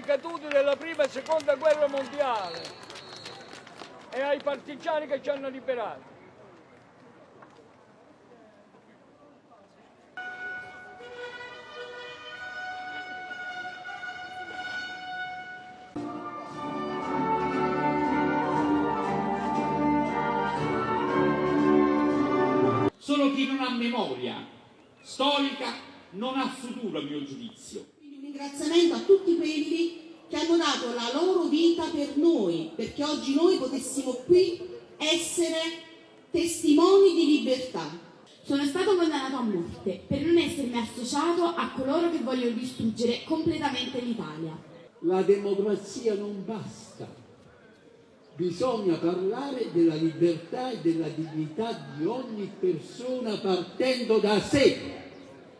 caduti della prima e seconda guerra mondiale e ai partigiani che ci hanno liberato. Solo chi non ha memoria storica non ha futuro a mio giudizio. Quindi un ringraziamento a tutti quelli dato la loro vita per noi, perché oggi noi potessimo qui essere testimoni di libertà. Sono stato condannato a morte per non essermi associato a coloro che vogliono distruggere completamente l'Italia. La democrazia non basta, bisogna parlare della libertà e della dignità di ogni persona partendo da sé.